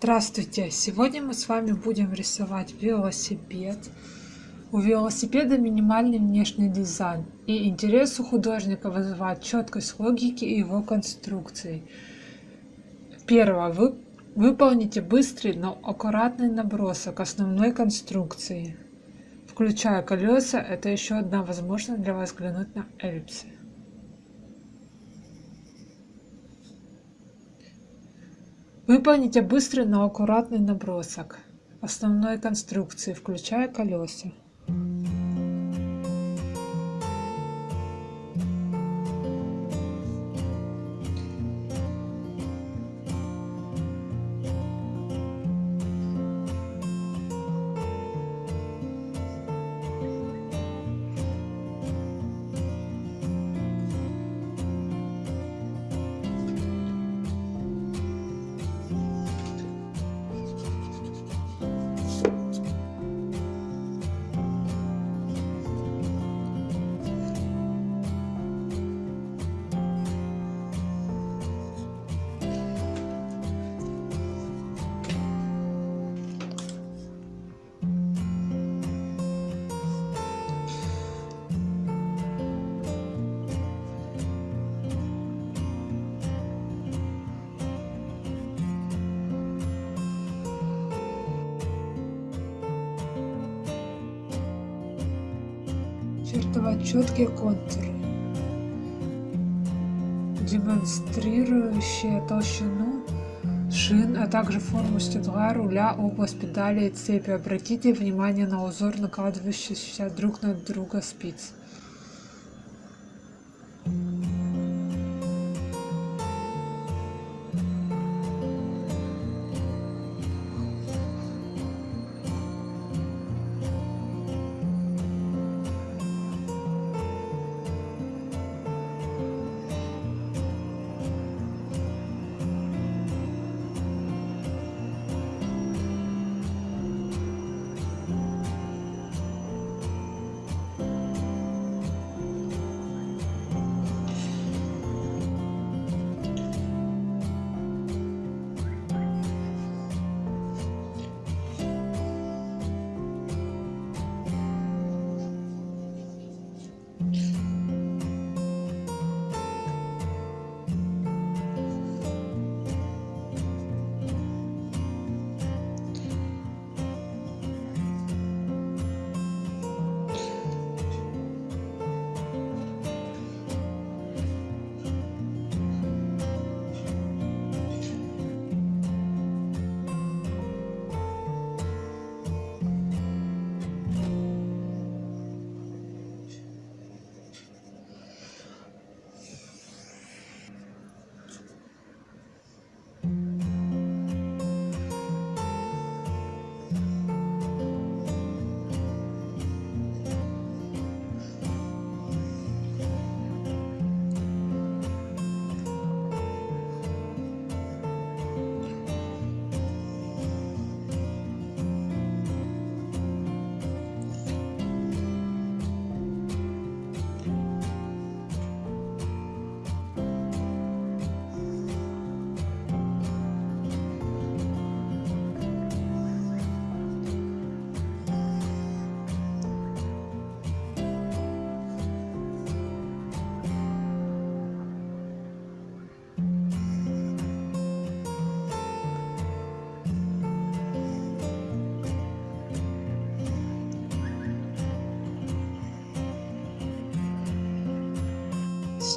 Здравствуйте! Сегодня мы с вами будем рисовать велосипед. У велосипеда минимальный внешний дизайн, и интерес у художника вызывает четкость логики и его конструкции. Первое. Вы выполните быстрый, но аккуратный набросок основной конструкции. Включая колеса, это еще одна возможность для вас взглянуть на эллипсы. Выполните быстрый, но аккуратный набросок основной конструкции, включая колеса. Чертовать четкие контуры, демонстрирующие толщину шин, а также форму седла, руля, область педали и цепи. Обратите внимание на узор, накладывающийся друг на друга спиц.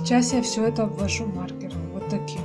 Сейчас я все это обвожу маркером, вот таким.